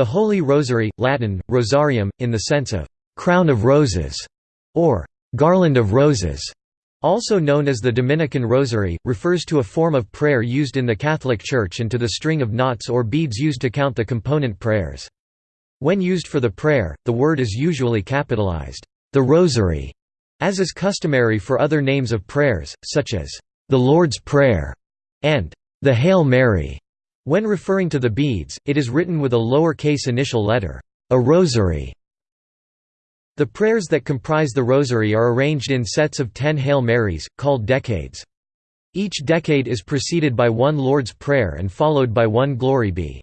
The Holy Rosary, Latin, rosarium, in the sense of «crown of roses» or «garland of roses», also known as the Dominican Rosary, refers to a form of prayer used in the Catholic Church and to the string of knots or beads used to count the component prayers. When used for the prayer, the word is usually capitalized, the Rosary, as is customary for other names of prayers, such as the Lord's Prayer and the Hail Mary. When referring to the beads, it is written with a lower-case initial letter, a rosary. The prayers that comprise the rosary are arranged in sets of ten Hail Marys, called decades. Each decade is preceded by one Lord's Prayer and followed by one Glory be.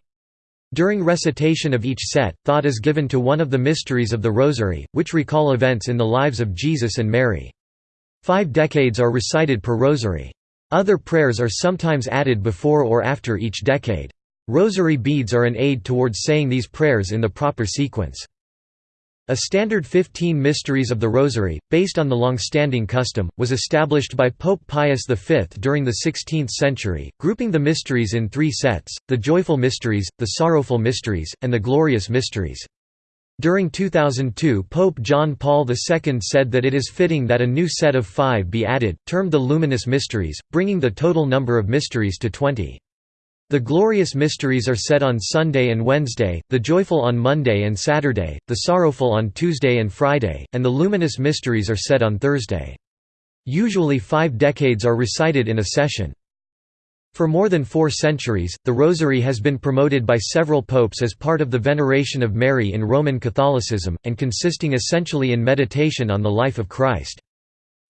During recitation of each set, thought is given to one of the mysteries of the Rosary, which recall events in the lives of Jesus and Mary. Five decades are recited per rosary. Other prayers are sometimes added before or after each decade. Rosary beads are an aid towards saying these prayers in the proper sequence. A standard 15 Mysteries of the Rosary, based on the long-standing custom, was established by Pope Pius V during the 16th century, grouping the mysteries in three sets, the Joyful Mysteries, the Sorrowful Mysteries, and the Glorious Mysteries. During 2002 Pope John Paul II said that it is fitting that a new set of five be added, termed the Luminous Mysteries, bringing the total number of mysteries to 20. The glorious mysteries are said on Sunday and Wednesday, the joyful on Monday and Saturday, the sorrowful on Tuesday and Friday, and the luminous mysteries are said on Thursday. Usually five decades are recited in a session. For more than four centuries, the Rosary has been promoted by several popes as part of the veneration of Mary in Roman Catholicism, and consisting essentially in meditation on the life of Christ.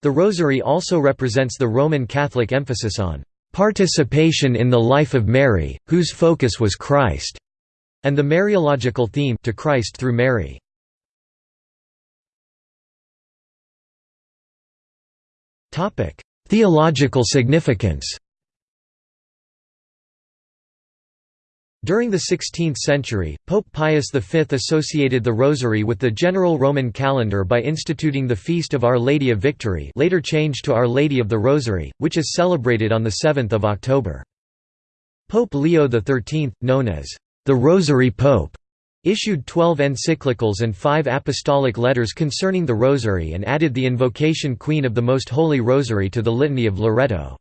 The Rosary also represents the Roman Catholic emphasis on "...participation in the life of Mary, whose focus was Christ", and the Mariological theme to Christ through Mary. Theological significance During the 16th century, Pope Pius V associated the Rosary with the general Roman calendar by instituting the Feast of Our Lady of Victory later changed to Our Lady of the Rosary, which is celebrated on 7 October. Pope Leo XIII, known as the Rosary Pope, issued 12 encyclicals and five apostolic letters concerning the Rosary and added the invocation Queen of the Most Holy Rosary to the Litany of Loreto.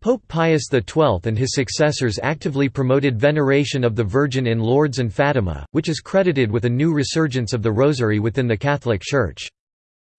Pope Pius XII and his successors actively promoted veneration of the Virgin in Lourdes and Fatima, which is credited with a new resurgence of the Rosary within the Catholic Church.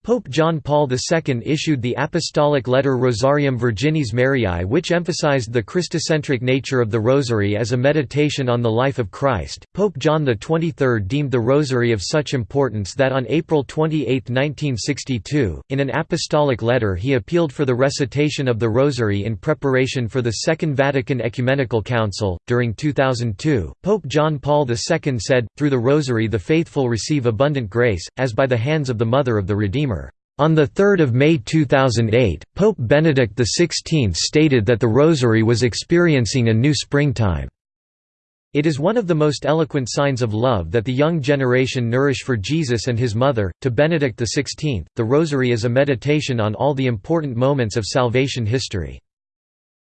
Pope John Paul II issued the apostolic letter Rosarium Virginis Mariae which emphasized the Christocentric nature of the Rosary as a meditation on the life of Christ. Pope John XXIII deemed the Rosary of such importance that on April 28, 1962, in an apostolic letter he appealed for the recitation of the Rosary in preparation for the Second Vatican Ecumenical Council. During 2002, Pope John Paul II said, Through the Rosary the faithful receive abundant grace, as by the hands of the Mother of the Redeemer. On 3 May 2008, Pope Benedict XVI stated that the Rosary was experiencing a new springtime. It is one of the most eloquent signs of love that the young generation nourish for Jesus and his mother. To Benedict XVI, the Rosary is a meditation on all the important moments of salvation history.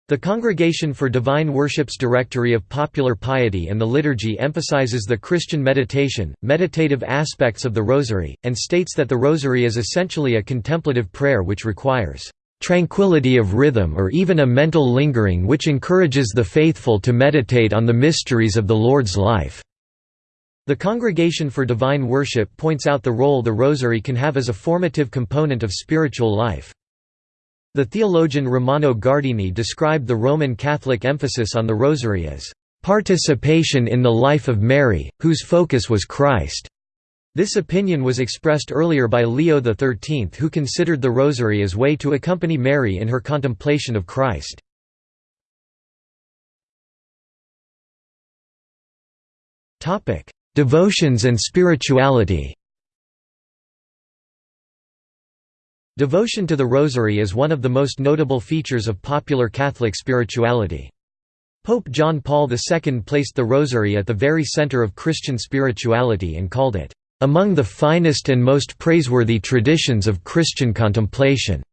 The Congregation for Divine Worship's Directory of Popular Piety and the Liturgy emphasizes the Christian meditation, meditative aspects of the Rosary, and states that the Rosary is essentially a contemplative prayer which requires tranquility of rhythm or even a mental lingering which encourages the faithful to meditate on the mysteries of the Lord's life." The Congregation for Divine Worship points out the role the Rosary can have as a formative component of spiritual life. The theologian Romano Guardini described the Roman Catholic emphasis on the Rosary as, "...participation in the life of Mary, whose focus was Christ." This opinion was expressed earlier by Leo XIII who considered the Rosary as way to accompany Mary in her contemplation of Christ. Devotions and spirituality Devotion to the Rosary is one of the most notable features of popular Catholic spirituality. Pope John Paul II placed the Rosary at the very center of Christian spirituality and called it, "...among the finest and most praiseworthy traditions of Christian contemplation."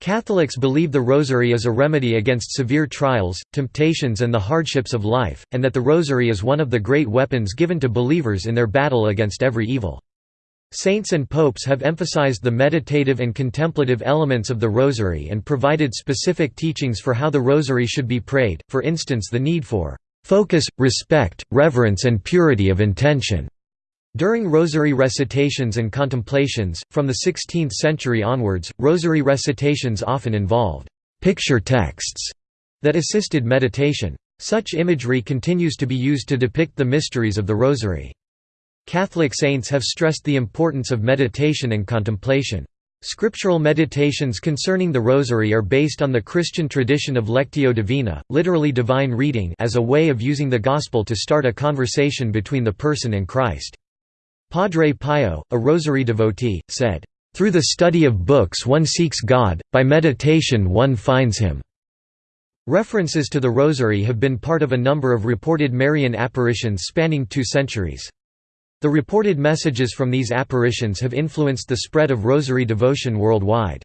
Catholics believe the Rosary is a remedy against severe trials, temptations and the hardships of life, and that the Rosary is one of the great weapons given to believers in their battle against every evil. Saints and popes have emphasized the meditative and contemplative elements of the Rosary and provided specific teachings for how the Rosary should be prayed, for instance the need for "...focus, respect, reverence and purity of intention." During rosary recitations and contemplations, from the 16th century onwards, rosary recitations often involved picture texts that assisted meditation. Such imagery continues to be used to depict the mysteries of the rosary. Catholic saints have stressed the importance of meditation and contemplation. Scriptural meditations concerning the Rosary are based on the Christian tradition of Lectio Divina, literally divine reading as a way of using the Gospel to start a conversation between the person and Christ. Padre Pio, a rosary devotee, said, "...through the study of books one seeks God, by meditation one finds Him." References to the rosary have been part of a number of reported Marian apparitions spanning two centuries. The reported messages from these apparitions have influenced the spread of rosary devotion worldwide.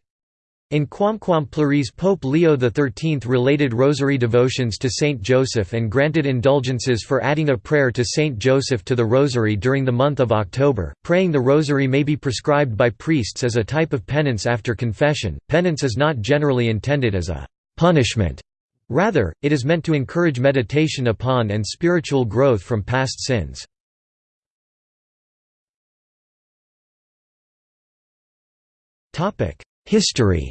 In Quamquam Pluribus Pope Leo XIII related rosary devotions to Saint Joseph and granted indulgences for adding a prayer to Saint Joseph to the rosary during the month of October. Praying the rosary may be prescribed by priests as a type of penance after confession. Penance is not generally intended as a punishment. Rather, it is meant to encourage meditation upon and spiritual growth from past sins. History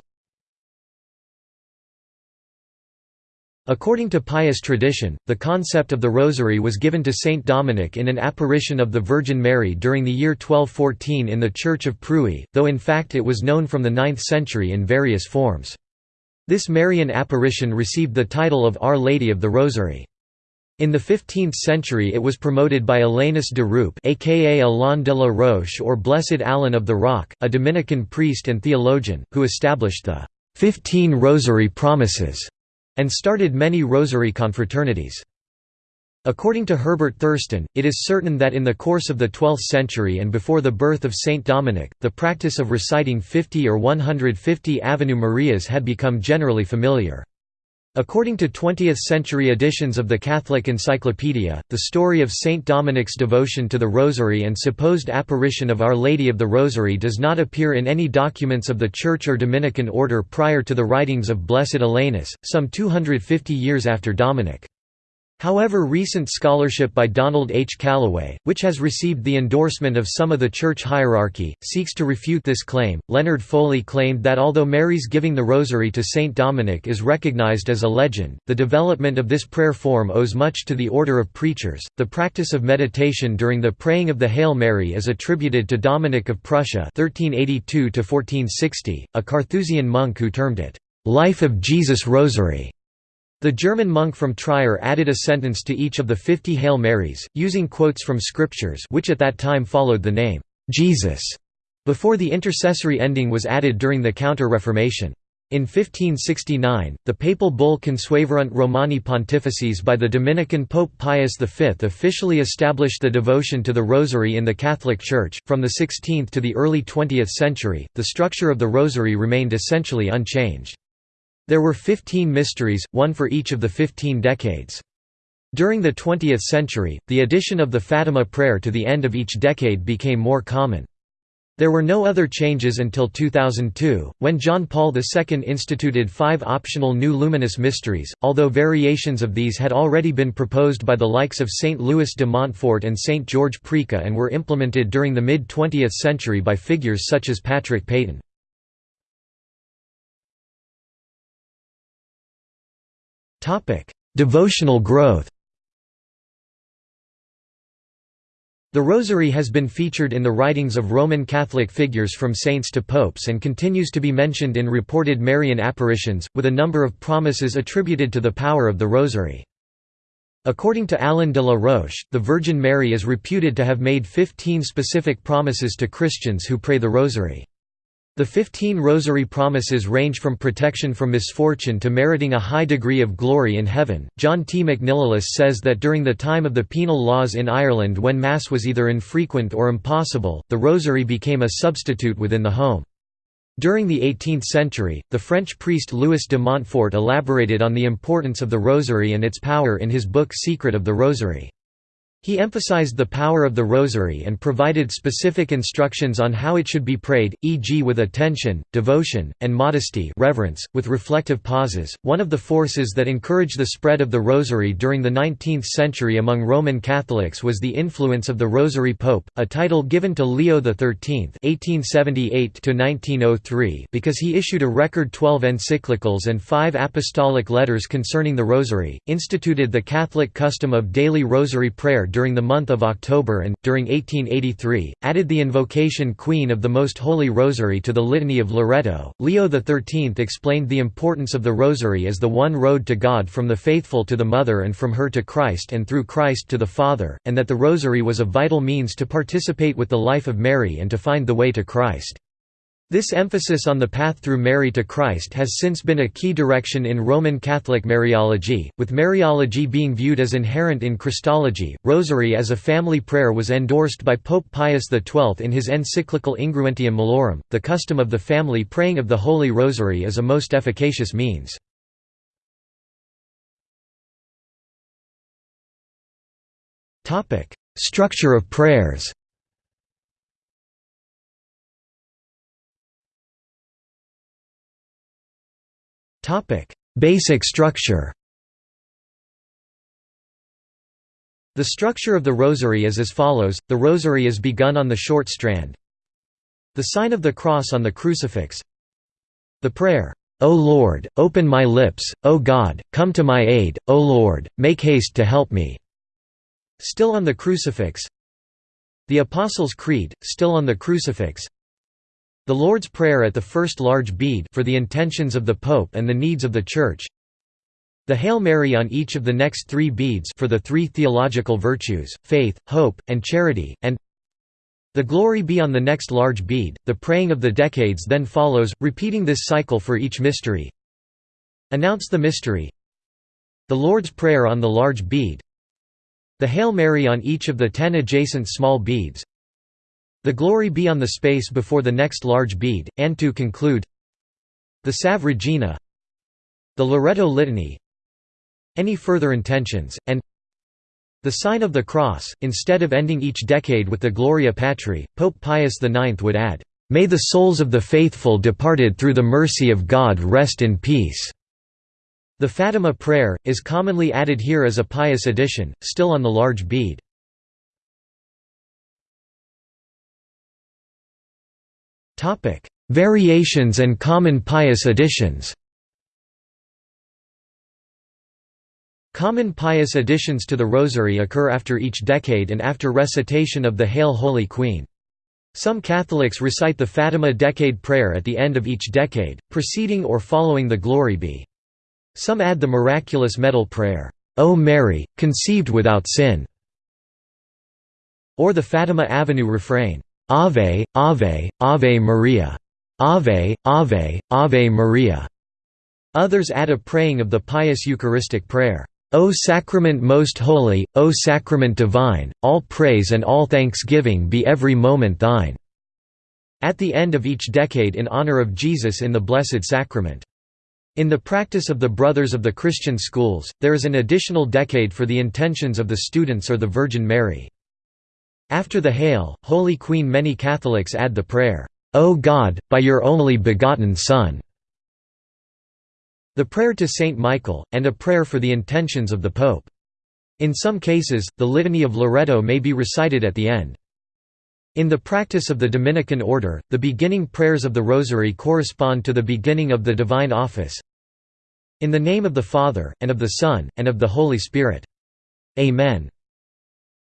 According to pious tradition, the concept of the Rosary was given to Saint Dominic in an apparition of the Virgin Mary during the year 1214 in the Church of Prouy, though in fact it was known from the 9th century in various forms. This Marian apparition received the title of Our Lady of the Rosary. In the 15th century it was promoted by Alanus de Rupe aka Alain de la Roche or Blessed Alan of the Rock, a Dominican priest and theologian, who established the Fifteen Rosary Promises and started many rosary confraternities. According to Herbert Thurston, it is certain that in the course of the 12th century and before the birth of Saint Dominic, the practice of reciting 50 or 150 Ave Marias had become generally familiar. According to 20th-century editions of the Catholic Encyclopedia, the story of Saint Dominic's devotion to the Rosary and supposed apparition of Our Lady of the Rosary does not appear in any documents of the Church or Dominican order prior to the writings of Blessed Alanus, some 250 years after Dominic. However recent scholarship by Donald H. Calloway, which has received the endorsement of some of the church hierarchy, seeks to refute this claim. Leonard Foley claimed that although Mary's giving the rosary to Saint Dominic is recognized as a legend, the development of this prayer form owes much to the order of preachers. The practice of meditation during the praying of the Hail Mary is attributed to Dominic of Prussia (1382–1460), a Carthusian monk who termed it "Life of Jesus Rosary." The German monk from Trier added a sentence to each of the fifty Hail Marys, using quotes from scriptures which at that time followed the name, "'Jesus' before the intercessory ending was added during the Counter-Reformation. In 1569, the papal bull Consueverunt Romani Pontifices by the Dominican Pope Pius V officially established the devotion to the Rosary in the Catholic Church. From the 16th to the early 20th century, the structure of the Rosary remained essentially unchanged. There were fifteen mysteries, one for each of the fifteen decades. During the 20th century, the addition of the Fatima prayer to the end of each decade became more common. There were no other changes until 2002, when John Paul II instituted five optional new luminous mysteries, although variations of these had already been proposed by the likes of St. Louis de Montfort and St. George Preca and were implemented during the mid-20th century by figures such as Patrick Peyton. Topic: Devotional growth. The Rosary has been featured in the writings of Roman Catholic figures from saints to popes and continues to be mentioned in reported Marian apparitions, with a number of promises attributed to the power of the Rosary. According to Alain de la Roche, the Virgin Mary is reputed to have made 15 specific promises to Christians who pray the Rosary. The fifteen rosary promises range from protection from misfortune to meriting a high degree of glory in heaven. John T. McNicholas says that during the time of the penal laws in Ireland, when Mass was either infrequent or impossible, the rosary became a substitute within the home. During the 18th century, the French priest Louis de Montfort elaborated on the importance of the Rosary and its power in his book Secret of the Rosary. He emphasized the power of the rosary and provided specific instructions on how it should be prayed, e.g., with attention, devotion, and modesty, reverence, with reflective pauses. One of the forces that encouraged the spread of the rosary during the 19th century among Roman Catholics was the influence of the Rosary Pope, a title given to Leo XIII (1878–1903) because he issued a record 12 encyclicals and five apostolic letters concerning the rosary, instituted the Catholic custom of daily rosary prayer during the month of October and, during 1883, added the invocation Queen of the Most Holy Rosary to the Litany of Loreto. Leo XIII explained the importance of the Rosary as the one road to God from the faithful to the Mother and from her to Christ and through Christ to the Father, and that the Rosary was a vital means to participate with the life of Mary and to find the way to Christ. This emphasis on the path through Mary to Christ has since been a key direction in Roman Catholic Mariology, with Mariology being viewed as inherent in Christology. Rosary as a family prayer was endorsed by Pope Pius XII in his encyclical Ingruentium Malorum. The custom of the family praying of the Holy Rosary is a most efficacious means. Structure of prayers Basic structure. The structure of the rosary is as follows, the rosary is begun on the short strand. The sign of the cross on the crucifix. The prayer, O Lord, open my lips, O God, come to my aid, O Lord, make haste to help me. Still on the crucifix. The Apostles' Creed, still on the crucifix the Lord's Prayer at the first large bead for the intentions of the Pope and the needs of the Church. The Hail Mary on each of the next three beads for the three theological virtues, faith, hope, and charity, and the Glory be on the next large bead. The praying of the decades then follows, repeating this cycle for each mystery. Announce the mystery. The Lord's Prayer on the large bead. The Hail Mary on each of the ten adjacent small beads. The glory be on the space before the next large bead, and to conclude the Salve Regina the Loreto Litany any further intentions, and the sign of the cross. Instead of ending each decade with the Gloria Patri, Pope Pius IX would add, May the souls of the faithful departed through the mercy of God rest in peace. The Fatima prayer, is commonly added here as a pious addition, still on the large bead. Topic: Variations and common pious additions. Common pious additions to the Rosary occur after each decade and after recitation of the Hail Holy Queen. Some Catholics recite the Fatima Decade Prayer at the end of each decade, preceding or following the Glory Be. Some add the miraculous medal prayer, O Mary, conceived without sin, or the Fatima Avenue refrain, Ave, Ave, Ave Maria. Ave, Ave, Ave Maria. Others add a praying of the pious Eucharistic prayer. O Sacrament most holy, O Sacrament divine, all praise and all thanksgiving be every moment thine." At the end of each decade in honor of Jesus in the Blessed Sacrament. In the practice of the Brothers of the Christian schools, there is an additional decade for the intentions of the students or the Virgin Mary. After the Hail, Holy Queen many Catholics add the prayer, O God, by your only begotten Son. The prayer to Saint Michael, and a prayer for the intentions of the Pope. In some cases, the Litany of Loreto may be recited at the end. In the practice of the Dominican order, the beginning prayers of the Rosary correspond to the beginning of the Divine Office. In the name of the Father, and of the Son, and of the Holy Spirit. Amen.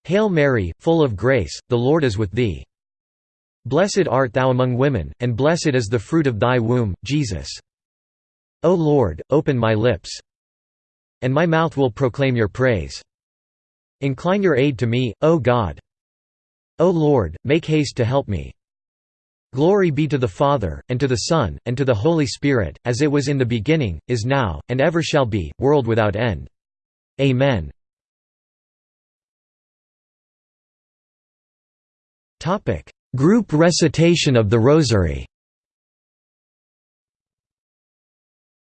Hail Mary, full of grace, the Lord is with thee. Blessed art thou among women, and blessed is the fruit of thy womb, Jesus. O Lord, open my lips. And my mouth will proclaim your praise. Incline your aid to me, O God. O Lord, make haste to help me. Glory be to the Father, and to the Son, and to the Holy Spirit, as it was in the beginning, is now, and ever shall be, world without end. Amen. Topic: Group recitation of the Rosary.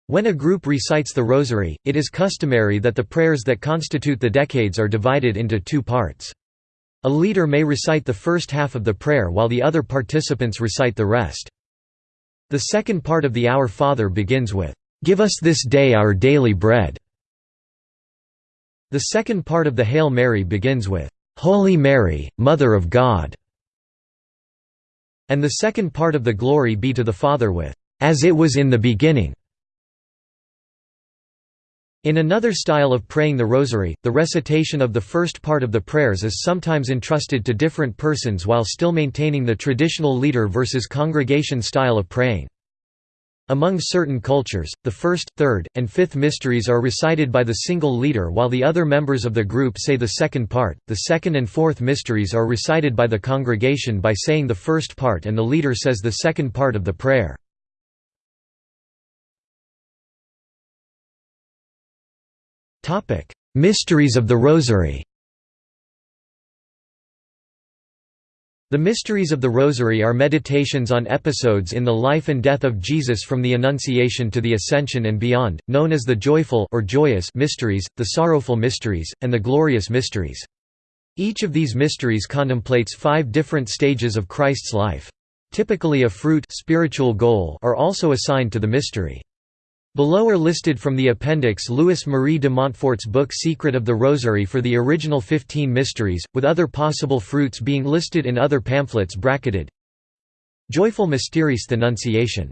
When a group recites the Rosary, it is customary that the prayers that constitute the decades are divided into two parts. A leader may recite the first half of the prayer while the other participants recite the rest. The second part of the Our Father begins with, "'Give us this day our daily bread'". The second part of the Hail Mary begins with, "'Holy Mary, Mother of God' and the second part of the Glory be to the Father with, "'As it was in the beginning' In another style of praying the Rosary, the recitation of the first part of the prayers is sometimes entrusted to different persons while still maintaining the traditional leader versus congregation style of praying. Among certain cultures, the first, third, and fifth mysteries are recited by the single leader while the other members of the group say the second part. The second and fourth mysteries are recited by the congregation by saying the first part and the leader says the second part of the prayer. Mysteries of the Rosary The Mysteries of the Rosary are meditations on episodes in the life and death of Jesus from the Annunciation to the Ascension and beyond, known as the joyful or joyous mysteries, the sorrowful mysteries, and the glorious mysteries. Each of these mysteries contemplates five different stages of Christ's life. Typically a fruit spiritual goal are also assigned to the mystery. Below are listed from the appendix Louis Marie de Montfort's book Secret of the Rosary for the original Fifteen Mysteries, with other possible fruits being listed in other pamphlets bracketed. Joyful Mysteries the Annunciation.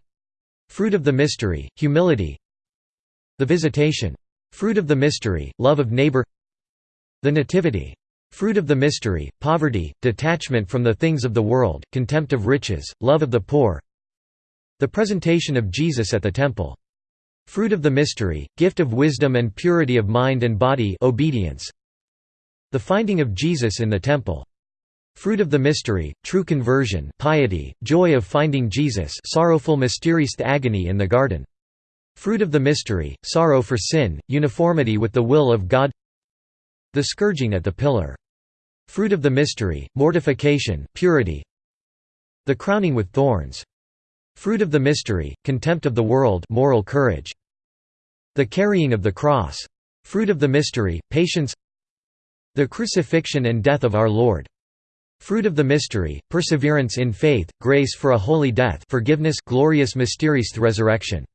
Fruit of the Mystery, Humility The Visitation. Fruit of the Mystery, Love of Neighbor The Nativity. Fruit of the Mystery, Poverty, Detachment from the Things of the World, Contempt of Riches, Love of the Poor The Presentation of Jesus at the Temple Fruit of the mystery, gift of wisdom and purity of mind and body obedience. The finding of Jesus in the temple. Fruit of the mystery, true conversion piety, joy of finding Jesus sorrowful mysterious agony in the garden. Fruit of the mystery, sorrow for sin, uniformity with the will of God The scourging at the pillar. Fruit of the mystery, mortification purity. The crowning with thorns. Fruit of the mystery, contempt of the world moral courage. The carrying of the cross. Fruit of the mystery, patience The crucifixion and death of our Lord. Fruit of the mystery, perseverance in faith, grace for a holy death forgiveness glorious mysterious resurrection.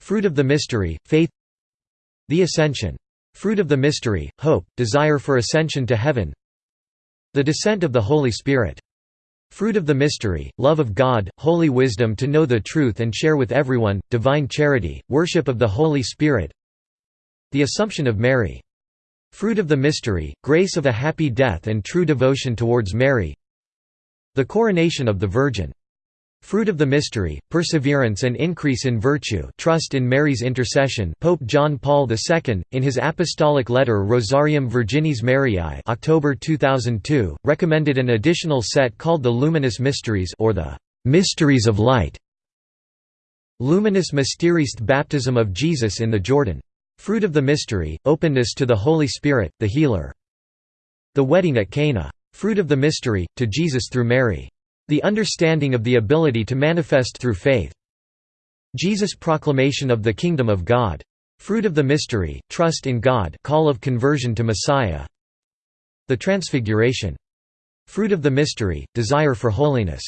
Fruit of the mystery, faith The ascension. Fruit of the mystery, hope, desire for ascension to heaven The descent of the Holy Spirit. Fruit of the mystery, love of God, holy wisdom to know the truth and share with everyone, divine charity, worship of the Holy Spirit The Assumption of Mary. Fruit of the mystery, grace of a happy death and true devotion towards Mary The Coronation of the Virgin. Fruit of the mystery, perseverance and increase in virtue trust in Mary's intercession Pope John Paul II, in his apostolic letter Rosarium Virginis Mariae October 2002, recommended an additional set called the Luminous Mysteries or the «Mysteries of Light». Luminous Mysteries Baptism of Jesus in the Jordan. Fruit of the mystery, openness to the Holy Spirit, the Healer. The Wedding at Cana. Fruit of the mystery, to Jesus through Mary. The understanding of the ability to manifest through faith. Jesus' proclamation of the Kingdom of God. Fruit of the mystery, trust in God call of conversion to Messiah. The Transfiguration. Fruit of the mystery, desire for holiness.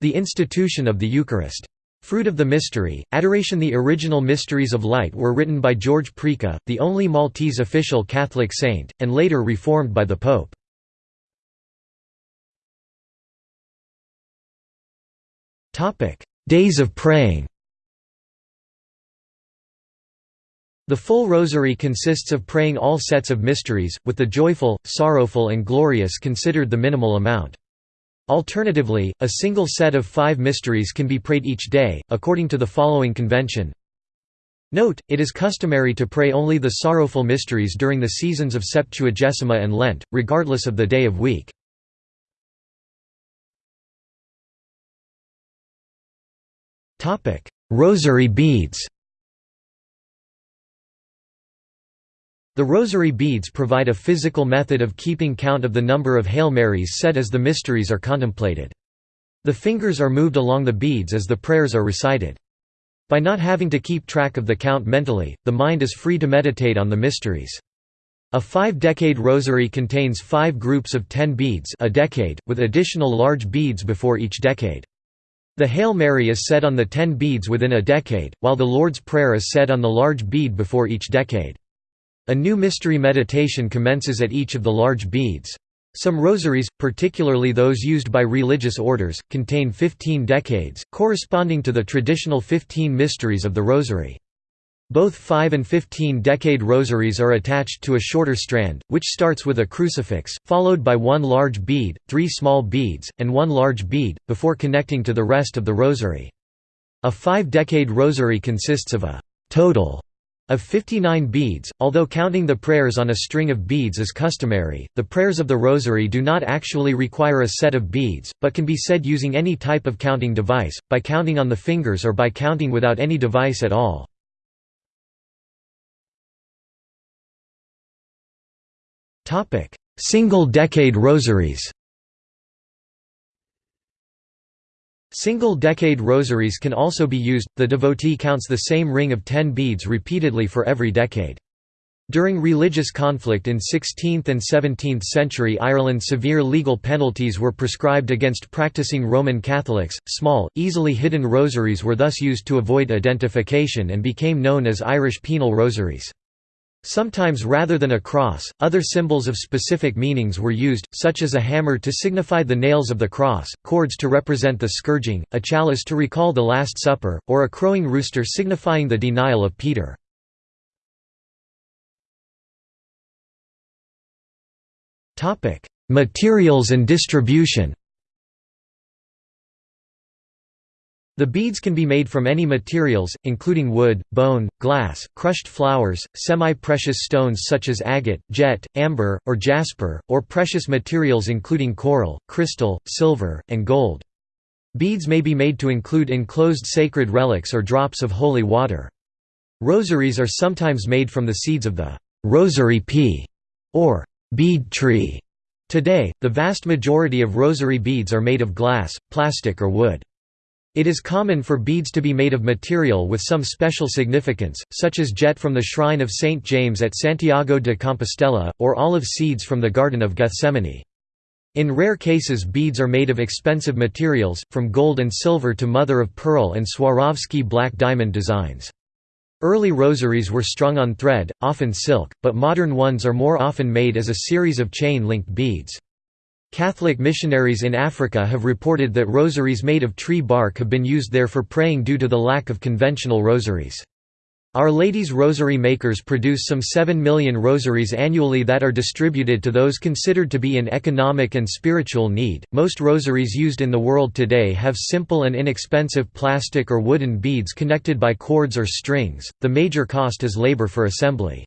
The institution of the Eucharist. Fruit of the Mystery, Adoration The original Mysteries of Light were written by George Preca, the only Maltese official Catholic saint, and later reformed by the Pope. Topic: Days of praying. The full rosary consists of praying all sets of mysteries, with the joyful, sorrowful and glorious considered the minimal amount. Alternatively, a single set of five mysteries can be prayed each day, according to the following convention. Note, it is customary to pray only the sorrowful mysteries during the seasons of Septuagesima and Lent, regardless of the day of week. Rosary beads The rosary beads provide a physical method of keeping count of the number of Hail Marys said as the mysteries are contemplated. The fingers are moved along the beads as the prayers are recited. By not having to keep track of the count mentally, the mind is free to meditate on the mysteries. A five-decade rosary contains five groups of ten beads a decade, with additional large beads before each decade. The Hail Mary is said on the ten beads within a decade, while the Lord's Prayer is said on the large bead before each decade. A new mystery meditation commences at each of the large beads. Some rosaries, particularly those used by religious orders, contain 15 decades, corresponding to the traditional 15 mysteries of the rosary. Both 5 and 15-decade rosaries are attached to a shorter strand, which starts with a crucifix, followed by one large bead, three small beads, and one large bead, before connecting to the rest of the rosary. A five-decade rosary consists of a total of 59 beads, although counting the prayers on a string of beads is customary, the prayers of the rosary do not actually require a set of beads, but can be said using any type of counting device, by counting on the fingers or by counting without any device at all. Single-decade rosaries Single-decade rosaries can also be used, the devotee counts the same ring of ten beads repeatedly for every decade. During religious conflict in 16th and 17th century Ireland severe legal penalties were prescribed against practicing Roman Catholics. Small, easily hidden rosaries were thus used to avoid identification and became known as Irish penal rosaries. Sometimes rather than a cross, other symbols of specific meanings were used, such as a hammer to signify the nails of the cross, cords to represent the scourging, a chalice to recall the Last Supper, or a crowing rooster signifying the denial of Peter. Materials and distribution The beads can be made from any materials, including wood, bone, glass, crushed flowers, semi-precious stones such as agate, jet, amber, or jasper, or precious materials including coral, crystal, silver, and gold. Beads may be made to include enclosed sacred relics or drops of holy water. Rosaries are sometimes made from the seeds of the rosary pea or bead tree. Today, the vast majority of rosary beads are made of glass, plastic or wood. It is common for beads to be made of material with some special significance, such as jet from the shrine of St. James at Santiago de Compostela, or olive seeds from the Garden of Gethsemane. In rare cases beads are made of expensive materials, from gold and silver to mother-of-pearl and Swarovski black diamond designs. Early rosaries were strung on thread, often silk, but modern ones are more often made as a series of chain-linked beads. Catholic missionaries in Africa have reported that rosaries made of tree bark have been used there for praying due to the lack of conventional rosaries. Our Lady's Rosary makers produce some 7 million rosaries annually that are distributed to those considered to be in economic and spiritual need. Most rosaries used in the world today have simple and inexpensive plastic or wooden beads connected by cords or strings. The major cost is labor for assembly.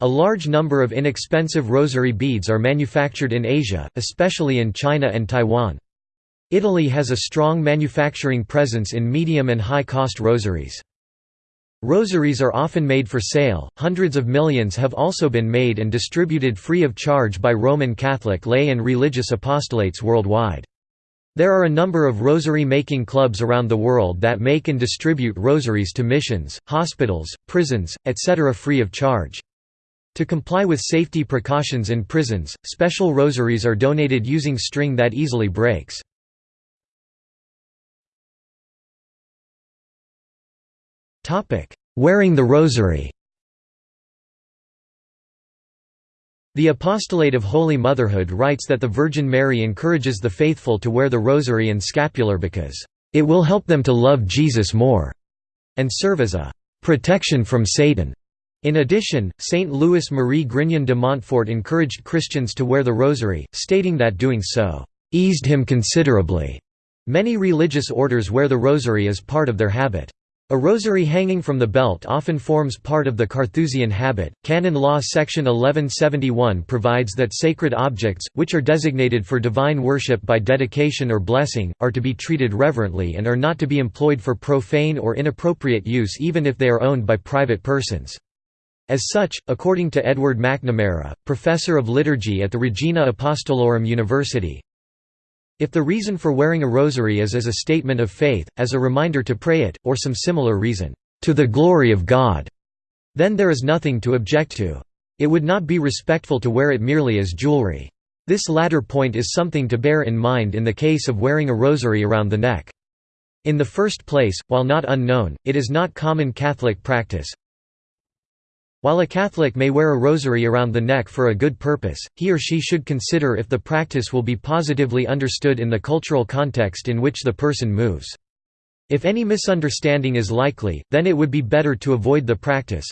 A large number of inexpensive rosary beads are manufactured in Asia, especially in China and Taiwan. Italy has a strong manufacturing presence in medium and high-cost rosaries. Rosaries are often made for sale, hundreds of millions have also been made and distributed free of charge by Roman Catholic lay and religious apostolates worldwide. There are a number of rosary-making clubs around the world that make and distribute rosaries to missions, hospitals, prisons, etc. free of charge. To comply with safety precautions in prisons, special rosaries are donated using string that easily breaks. Wearing the rosary The Apostolate of Holy Motherhood writes that the Virgin Mary encourages the faithful to wear the rosary and scapular because, "...it will help them to love Jesus more," and serve as a "...protection from Satan." In addition, Saint Louis Marie Grignon de Montfort encouraged Christians to wear the rosary, stating that doing so, "...eased him considerably." Many religious orders wear the rosary as part of their habit. A rosary hanging from the belt often forms part of the Carthusian habit. Canon Law section 1171 provides that sacred objects, which are designated for divine worship by dedication or blessing, are to be treated reverently and are not to be employed for profane or inappropriate use even if they are owned by private persons. As such, according to Edward McNamara, professor of liturgy at the Regina Apostolorum University, If the reason for wearing a rosary is as a statement of faith, as a reminder to pray it, or some similar reason, "...to the glory of God," then there is nothing to object to. It would not be respectful to wear it merely as jewelry. This latter point is something to bear in mind in the case of wearing a rosary around the neck. In the first place, while not unknown, it is not common Catholic practice. While a Catholic may wear a rosary around the neck for a good purpose, he or she should consider if the practice will be positively understood in the cultural context in which the person moves. If any misunderstanding is likely, then it would be better to avoid the practice.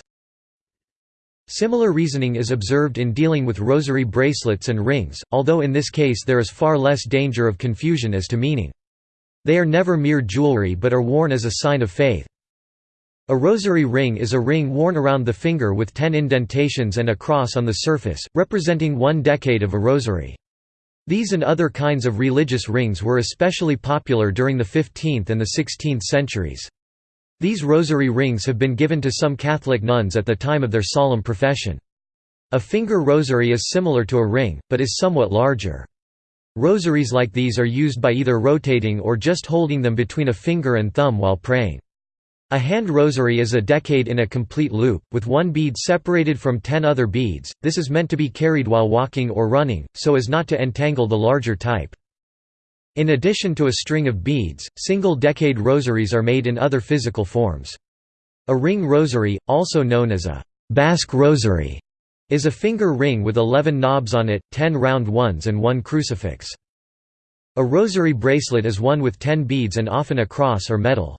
Similar reasoning is observed in dealing with rosary bracelets and rings, although in this case there is far less danger of confusion as to meaning. They are never mere jewelry but are worn as a sign of faith. A rosary ring is a ring worn around the finger with ten indentations and a cross on the surface, representing one decade of a rosary. These and other kinds of religious rings were especially popular during the 15th and the 16th centuries. These rosary rings have been given to some Catholic nuns at the time of their solemn profession. A finger rosary is similar to a ring, but is somewhat larger. Rosaries like these are used by either rotating or just holding them between a finger and thumb while praying. A hand rosary is a decade in a complete loop, with one bead separated from ten other beads, this is meant to be carried while walking or running, so as not to entangle the larger type. In addition to a string of beads, single-decade rosaries are made in other physical forms. A ring rosary, also known as a Basque rosary, is a finger ring with 11 knobs on it, 10 round ones and one crucifix. A rosary bracelet is one with 10 beads and often a cross or medal.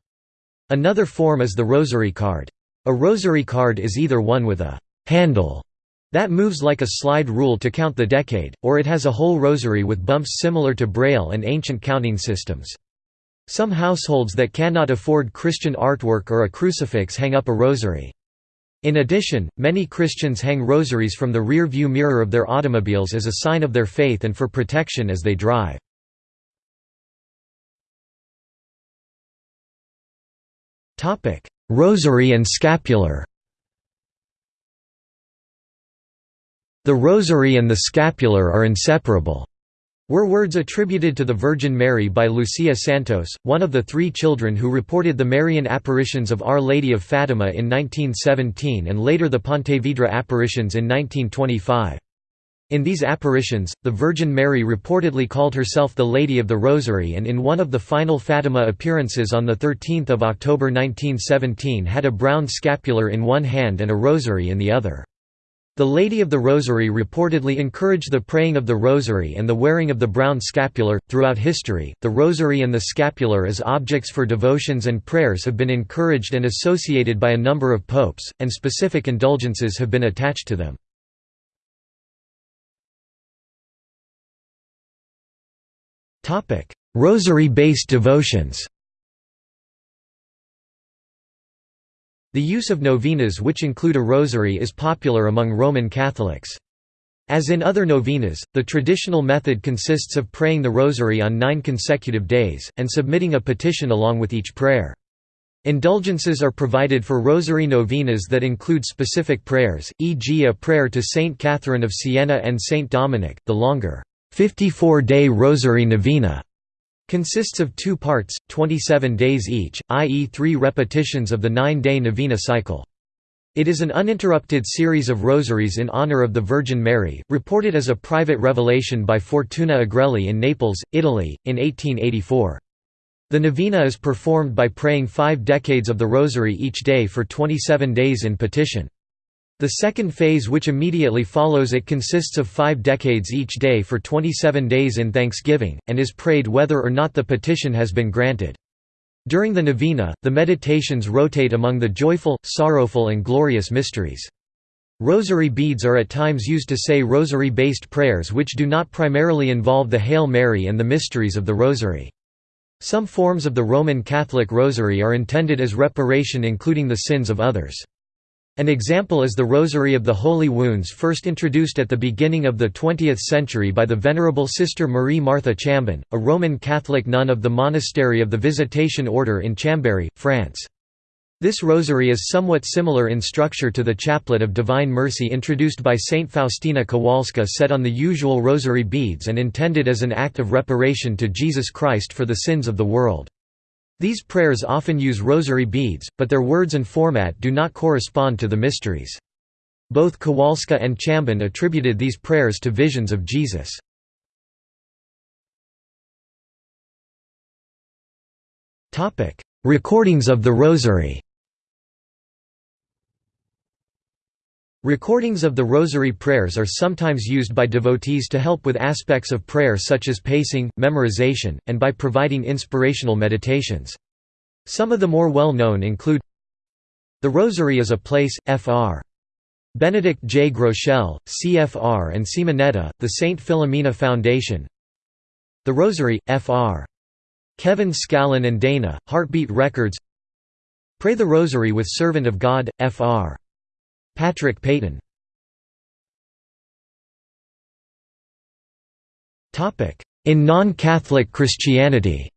Another form is the rosary card. A rosary card is either one with a «handle» that moves like a slide rule to count the decade, or it has a whole rosary with bumps similar to Braille and ancient counting systems. Some households that cannot afford Christian artwork or a crucifix hang up a rosary. In addition, many Christians hang rosaries from the rear view mirror of their automobiles as a sign of their faith and for protection as they drive. Rosary and scapular The rosary and the scapular are inseparable were words attributed to the Virgin Mary by Lucia Santos, one of the three children who reported the Marian apparitions of Our Lady of Fatima in 1917 and later the Pontevedra apparitions in 1925. In these apparitions, the Virgin Mary reportedly called herself the Lady of the Rosary and in one of the final Fatima appearances on 13 October 1917 had a brown scapular in one hand and a rosary in the other. The Lady of the Rosary reportedly encouraged the praying of the rosary and the wearing of the brown scapular. Throughout history, the rosary and the scapular as objects for devotions and prayers have been encouraged and associated by a number of popes, and specific indulgences have been attached to them. Rosary-based devotions The use of novenas which include a rosary is popular among Roman Catholics. As in other novenas, the traditional method consists of praying the rosary on nine consecutive days, and submitting a petition along with each prayer. Indulgences are provided for rosary novenas that include specific prayers, e.g. a prayer to Saint Catherine of Siena and Saint Dominic, the longer, 54-day Rosary Novena consists of two parts, 27 days each, i.e. three repetitions of the nine-day novena cycle. It is an uninterrupted series of rosaries in honor of the Virgin Mary, reported as a private revelation by Fortuna Agrelli in Naples, Italy, in 1884. The novena is performed by praying five decades of the rosary each day for 27 days in petition. The second phase which immediately follows it consists of five decades each day for 27 days in thanksgiving, and is prayed whether or not the petition has been granted. During the novena, the meditations rotate among the joyful, sorrowful and glorious mysteries. Rosary beads are at times used to say rosary-based prayers which do not primarily involve the Hail Mary and the mysteries of the Rosary. Some forms of the Roman Catholic Rosary are intended as reparation including the sins of others. An example is the Rosary of the Holy Wounds first introduced at the beginning of the 20th century by the Venerable Sister Marie Martha Chambon, a Roman Catholic nun of the Monastery of the Visitation Order in Chambéry, France. This rosary is somewhat similar in structure to the Chaplet of Divine Mercy introduced by Saint Faustina Kowalska set on the usual rosary beads and intended as an act of reparation to Jesus Christ for the sins of the world. These prayers often use rosary beads, but their words and format do not correspond to the mysteries. Both Kowalska and Chambon attributed these prayers to visions of Jesus. Recordings of the Rosary Recordings of the Rosary prayers are sometimes used by devotees to help with aspects of prayer such as pacing, memorization, and by providing inspirational meditations. Some of the more well-known include The Rosary is a Place, Fr. Benedict J. Groeschel, CFR and Simonetta, the St. Philomena Foundation The Rosary, Fr. Kevin Scallon and Dana, Heartbeat Records Pray the Rosary with Servant of God, Fr. Patrick Peyton In non-Catholic Christianity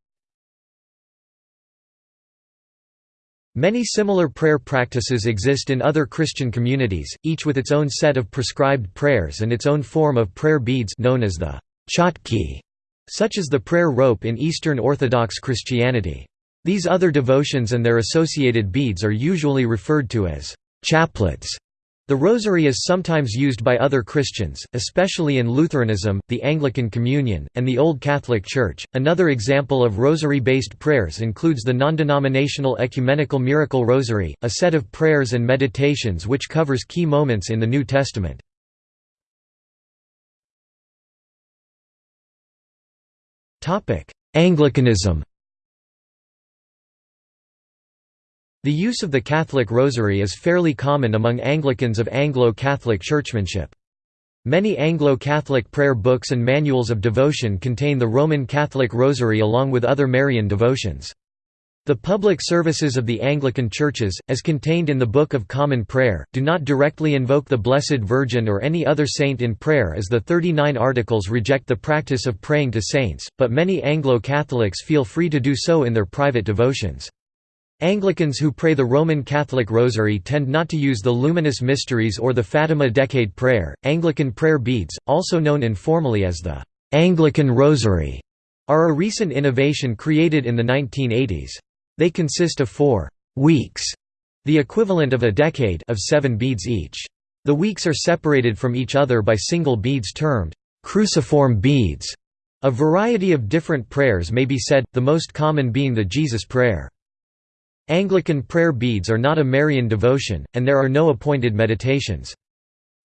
Many similar prayer practices exist in other Christian communities, each with its own set of prescribed prayers and its own form of prayer beads known as the chotki, such as the prayer rope in Eastern Orthodox Christianity. These other devotions and their associated beads are usually referred to as chaplets. The rosary is sometimes used by other Christians, especially in Lutheranism, the Anglican Communion, and the Old Catholic Church. Another example of rosary based prayers includes the non-denominational Ecumenical Miracle Rosary, a set of prayers and meditations which covers key moments in the New Testament. Anglicanism The use of the Catholic Rosary is fairly common among Anglicans of Anglo-Catholic churchmanship. Many Anglo-Catholic prayer books and manuals of devotion contain the Roman Catholic Rosary along with other Marian devotions. The public services of the Anglican churches, as contained in the Book of Common Prayer, do not directly invoke the Blessed Virgin or any other saint in prayer as the 39 Articles reject the practice of praying to saints, but many Anglo-Catholics feel free to do so in their private devotions. Anglicans who pray the Roman Catholic Rosary tend not to use the Luminous Mysteries or the Fatima Decade Prayer. Anglican prayer beads, also known informally as the Anglican Rosary, are a recent innovation created in the 1980s. They consist of four weeks, the equivalent of a decade of seven beads each. The weeks are separated from each other by single beads termed cruciform beads. A variety of different prayers may be said, the most common being the Jesus Prayer. Anglican prayer beads are not a Marian devotion, and there are no appointed meditations.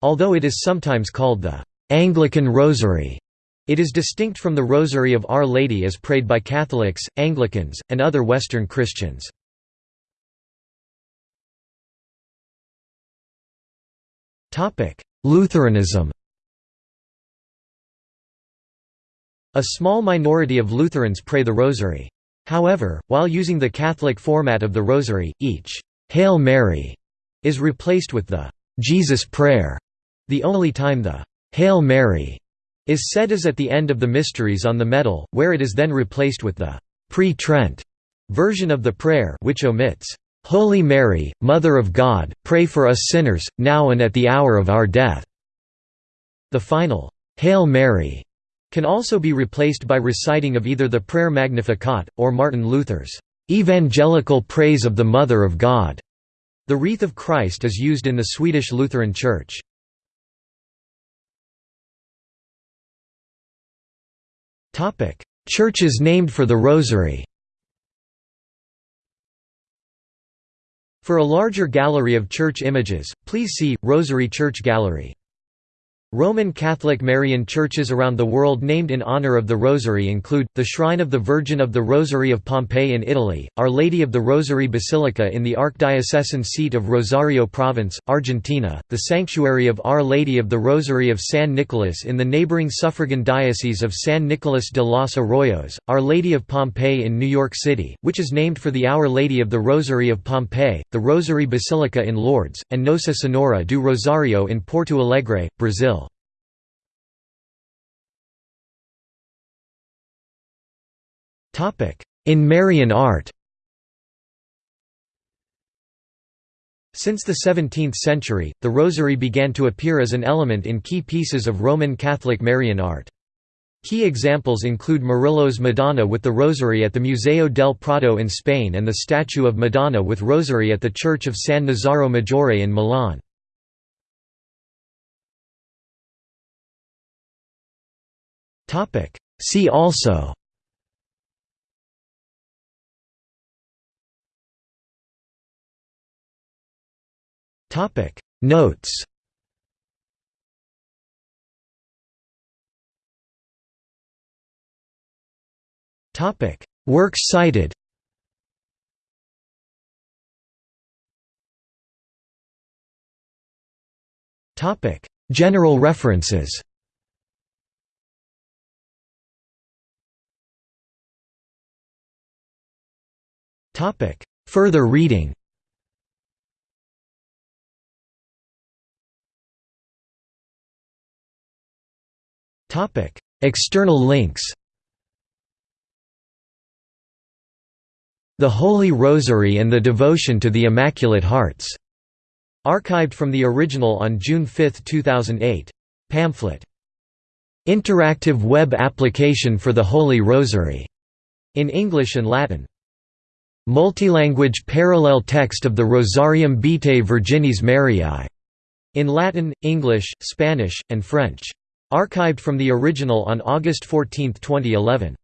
Although it is sometimes called the Anglican Rosary, it is distinct from the Rosary of Our Lady as prayed by Catholics, Anglicans, and other Western Christians. Lutheranism A small minority of Lutherans pray the Rosary. However, while using the Catholic format of the Rosary, each «Hail Mary» is replaced with the «Jesus Prayer». The only time the «Hail Mary» is said is at the end of the Mysteries on the medal, where it is then replaced with the «pre-Trent» version of the prayer which omits «Holy Mary, Mother of God, pray for us sinners, now and at the hour of our death». The final «Hail Mary» can also be replaced by reciting of either the Prayer Magnificat, or Martin Luther's "'Evangelical Praise of the Mother of God'". The Wreath of Christ is used in the Swedish Lutheran Church. Churches named for the Rosary For a larger gallery of church images, please see, Rosary Church Gallery. Roman Catholic Marian churches around the world named in honor of the Rosary include, the Shrine of the Virgin of the Rosary of Pompeii in Italy, Our Lady of the Rosary Basilica in the archdiocesan seat of Rosario Province, Argentina, the Sanctuary of Our Lady of the Rosary of San Nicolas in the neighboring suffragan diocese of San Nicolas de los Arroyos, Our Lady of Pompeii in New York City, which is named for the Our Lady of the Rosary of Pompeii, the Rosary Basilica in Lourdes, and Nossa Senhora do Rosário in Porto Alegre, Brazil. In Marian art Since the 17th century, the rosary began to appear as an element in key pieces of Roman Catholic Marian art. Key examples include Murillo's Madonna with the Rosary at the Museo del Prado in Spain and the statue of Madonna with Rosary at the Church of San Nazaro Maggiore in Milan. See also Notes Topic: Works cited. Topic: General references. Topic: Further reading. External links. The Holy Rosary and the Devotion to the Immaculate Hearts. Archived from the original on June 5, 2008. Pamphlet. Interactive web application for the Holy Rosary. In English and Latin. Multilanguage parallel text of the Rosarium Vitae Virginis Mariae. In Latin, English, Spanish, and French. Archived from the original on August 14, 2011.